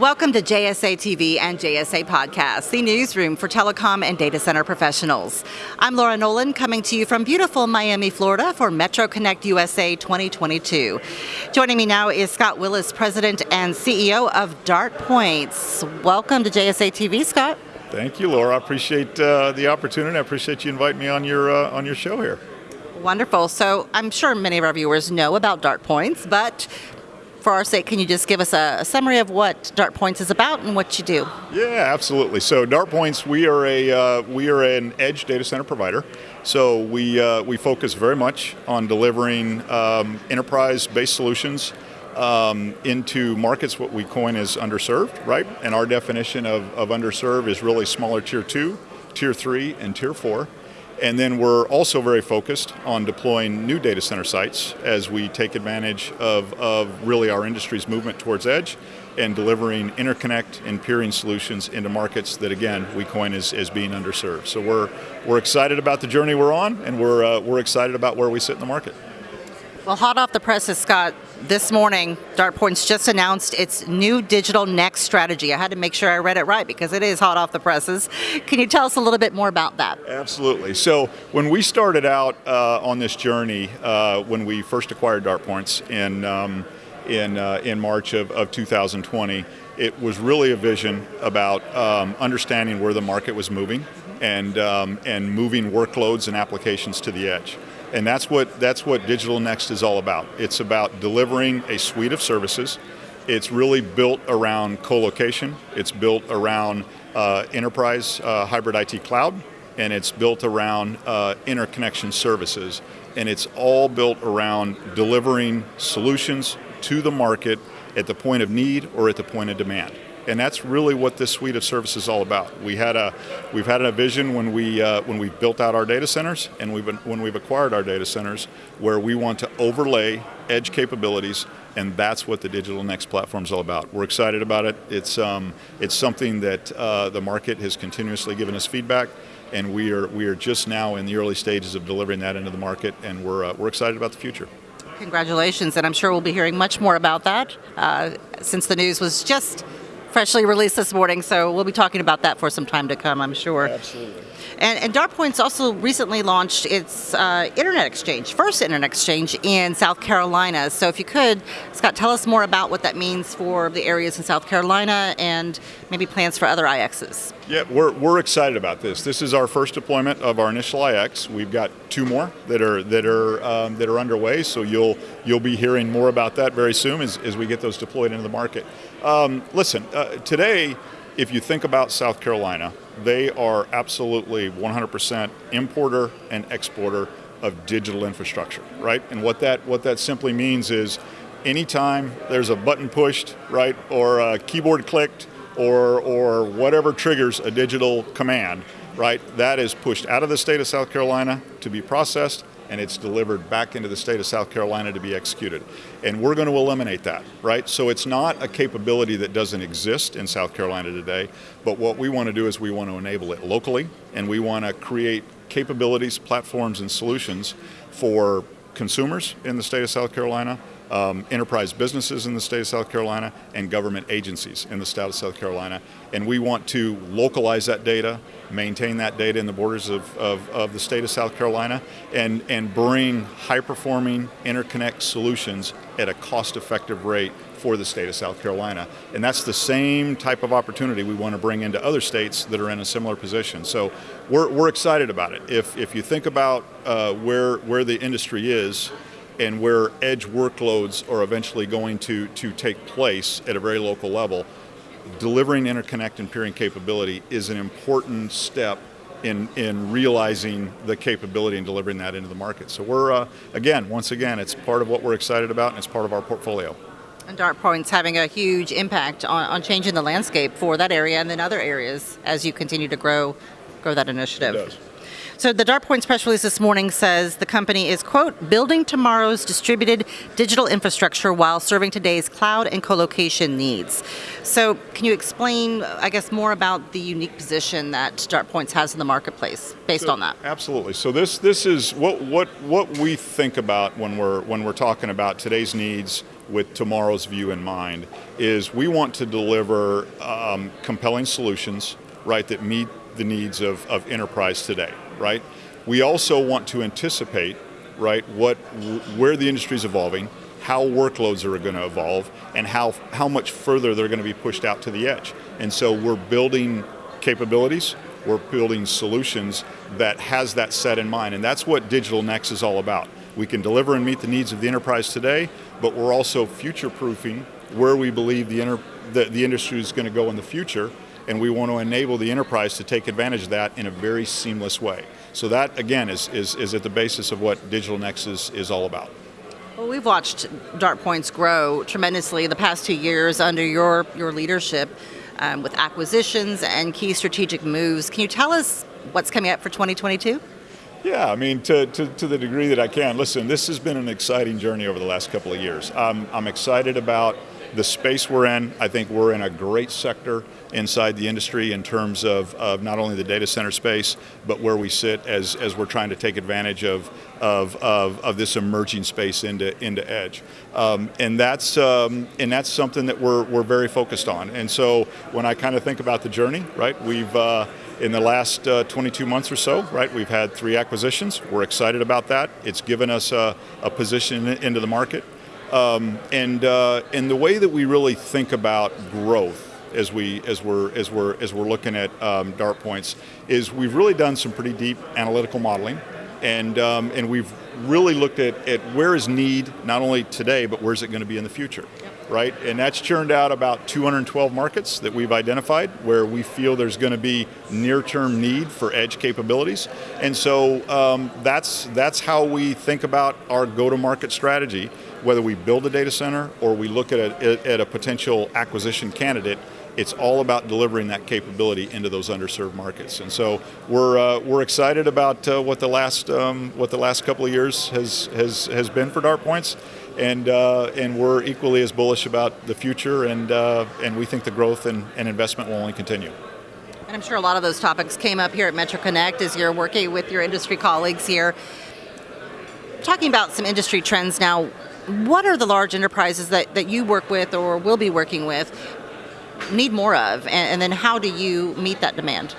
Welcome to JSA TV and JSA Podcast, the newsroom for telecom and data center professionals. I'm Laura Nolan coming to you from beautiful Miami, Florida for Metro Connect USA 2022. Joining me now is Scott Willis, President and CEO of DartPoints. Welcome to JSA TV, Scott. Thank you, Laura. I appreciate uh, the opportunity. I appreciate you inviting me on your uh, on your show here. Wonderful. So I'm sure many of our viewers know about DartPoints, but for our sake, can you just give us a, summary of what DartPoints is about and what you do? Yeah, absolutely. So DartPoints, we are a uh, we are an edge data center provider. So we uh, we focus very much on delivering um, enterprise-based solutions um, into markets what we coin as underserved, right? And our definition of, of underserved is really smaller tier two, tier three, and tier four. And then we're also very focused on deploying new data center sites as we take advantage of, of really our industry's movement towards edge and delivering interconnect and peering solutions into markets that again we coin as, as being underserved. So we're, we're excited about the journey we're on and we're, uh, we're excited about where we sit in the market. Well, hot off the presses, Scott, this morning, DartPoints just announced its new digital next strategy. I had to make sure I read it right because it is hot off the presses. Can you tell us a little bit more about that? Absolutely. So when we started out uh, on this journey, uh, when we first acquired DartPoints in, um, in, uh, in March of, of 2020, it was really a vision about um, understanding where the market was moving and, um, and moving workloads and applications to the edge. And that's what, that's what Digital Next is all about. It's about delivering a suite of services. It's really built around co-location. It's built around uh, enterprise uh, hybrid IT cloud, and it's built around uh, interconnection services. And it's all built around delivering solutions to the market at the point of need or at the point of demand. And that's really what this suite of services is all about. We had a, we've had a vision when we uh, when we built out our data centers, and we've been, when we've acquired our data centers, where we want to overlay edge capabilities, and that's what the Digital Next platform is all about. We're excited about it. It's um, it's something that uh, the market has continuously given us feedback, and we are we are just now in the early stages of delivering that into the market, and we're uh, we're excited about the future. Congratulations, and I'm sure we'll be hearing much more about that uh, since the news was just freshly released this morning, so we'll be talking about that for some time to come, I'm sure. Absolutely. And, and DartPoints also recently launched its uh, internet exchange, first internet exchange in South Carolina. So if you could, Scott, tell us more about what that means for the areas in South Carolina and maybe plans for other IXs. Yeah, we're, we're excited about this. This is our first deployment of our initial IX. We've got two more that are that are um, that are underway. So you'll you'll be hearing more about that very soon as, as we get those deployed into the market. Um, listen, uh, today, if you think about South Carolina, they are absolutely 100% importer and exporter of digital infrastructure, right? And what that what that simply means is anytime there's a button pushed, right, or a keyboard clicked, or or whatever triggers a digital command, right, that is pushed out of the state of South Carolina to be processed and it's delivered back into the state of South Carolina to be executed. And we're going to eliminate that, right? So it's not a capability that doesn't exist in South Carolina today, but what we want to do is we want to enable it locally, and we want to create capabilities, platforms, and solutions for consumers in the state of South Carolina, um, enterprise businesses in the state of South Carolina and government agencies in the state of South Carolina. And we want to localize that data, maintain that data in the borders of, of, of the state of South Carolina, and, and bring high-performing interconnect solutions at a cost-effective rate for the state of South Carolina. And that's the same type of opportunity we want to bring into other states that are in a similar position. So we're, we're excited about it. If, if you think about uh, where, where the industry is, and where edge workloads are eventually going to, to take place at a very local level, delivering interconnect and peering capability is an important step in, in realizing the capability and delivering that into the market. So we're, uh, again, once again, it's part of what we're excited about and it's part of our portfolio. And DartPoint's having a huge impact on, on changing the landscape for that area and then other areas as you continue to grow, grow that initiative. So the DartPoints press release this morning says the company is, quote, building tomorrow's distributed digital infrastructure while serving today's cloud and co-location needs. So can you explain, I guess, more about the unique position that DartPoints has in the marketplace based so, on that? Absolutely. So this this is what what what we think about when we're when we're talking about today's needs with tomorrow's view in mind is we want to deliver um, compelling solutions, right, that meet the needs of, of enterprise today, right? We also want to anticipate, right, what where the industry is evolving, how workloads are going to evolve, and how how much further they're going to be pushed out to the edge. And so we're building capabilities, we're building solutions that has that set in mind, and that's what Digital Next is all about. We can deliver and meet the needs of the enterprise today, but we're also future-proofing where we believe the, the, the industry is going to go in the future, and we want to enable the enterprise to take advantage of that in a very seamless way. So that, again, is, is, is at the basis of what Digital Next is, all about. Well, we've watched DartPoints grow tremendously the past two years under your, your leadership um, with acquisitions and key strategic moves. Can you tell us what's coming up for 2022? Yeah, I mean, to, to, to, the degree that I can. Listen, this has been an exciting journey over the last couple of years. Um, I'm excited about the space we're in. I think we're in a great sector inside the industry in terms of, of not only the data center space, but where we sit as, as we're trying to take advantage of, of, of, of this emerging space into, into edge. Um, and, that's, um, and that's something that we're, we're very focused on. And so when I kind of think about the journey, right, we've, uh, in the last uh, 22 months or so, right, we've had three acquisitions. We're excited about that. It's given us a, a position into the market. Um, and, uh, and the way that we really think about growth as we as we're as we're as we're looking at um, DartPoints is we've really done some pretty deep analytical modeling, and um, and we've really looked at, at where is need not only today but where's it going to be in the future, yep. right? And that's churned out about 212 markets that we've identified where we feel there's going to be near-term need for edge capabilities, and so um, that's that's how we think about our go-to-market strategy. Whether we build a data center or we look at a, at a potential acquisition candidate, it's all about delivering that capability into those underserved markets. And so we're, uh, we're excited about uh, what, the last, um, what the last couple of years has, has, has been for DartPoints. And, uh, and we're equally as bullish about the future and, uh, and we think the growth and, and investment will only continue. And I'm sure a lot of those topics came up here at Metro Connect as you're working with your industry colleagues here. Talking about some industry trends now, what are the large enterprises that, that you work with or will be working with need more of, and, and then how do you meet that demand?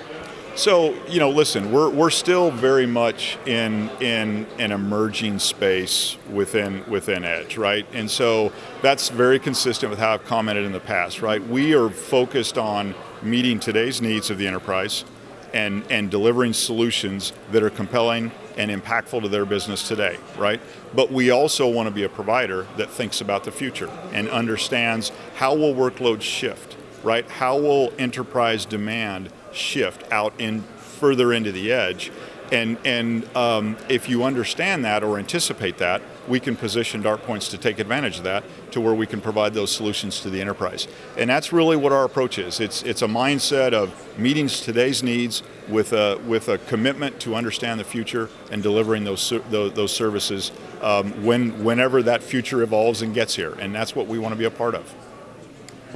So, you know, listen, we're, we're still very much in, in an emerging space within, within Edge, right? And so that's very consistent with how I've commented in the past, right? We are focused on meeting today's needs of the enterprise and, and delivering solutions that are compelling and impactful to their business today, right? But we also want to be a provider that thinks about the future and understands how will workloads shift right? How will enterprise demand shift out in further into the edge? And, and um, if you understand that or anticipate that, we can position DartPoints to take advantage of that to where we can provide those solutions to the enterprise. And that's really what our approach is. It's, it's a mindset of meeting today's needs with a, with a commitment to understand the future and delivering those, those, those services um, when, whenever that future evolves and gets here. And that's what we want to be a part of.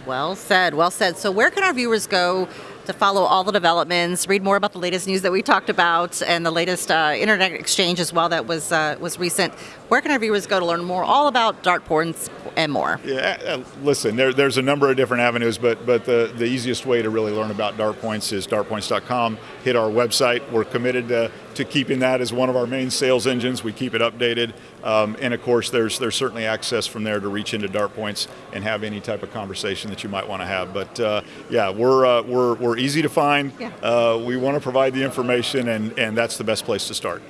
Well said, well said. So where can our viewers go to follow all the developments, read more about the latest news that we talked about, and the latest uh, internet exchange as well that was uh, was recent. Where can our viewers go to learn more all about DartPoints and more? Yeah, uh, listen, there, there's a number of different avenues, but but the, the easiest way to really learn about DartPoints is dartpoints.com. Hit our website. We're committed to, to keeping that as one of our main sales engines. We keep it updated. Um, and of course, there's there's certainly access from there to reach into DartPoints and have any type of conversation that you might want to have. But uh, yeah, we're, uh, we're, we're easy to find. Yeah. Uh, we want to provide the information, and, and that's the best place to start.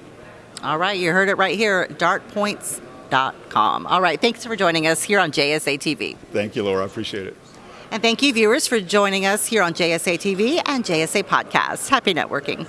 All right, you heard it right here, dartpoints.com. All right, thanks for joining us here on JSA TV. Thank you, Laura. I appreciate it. And thank you, viewers, for joining us here on JSA TV and JSA Podcast. Happy networking.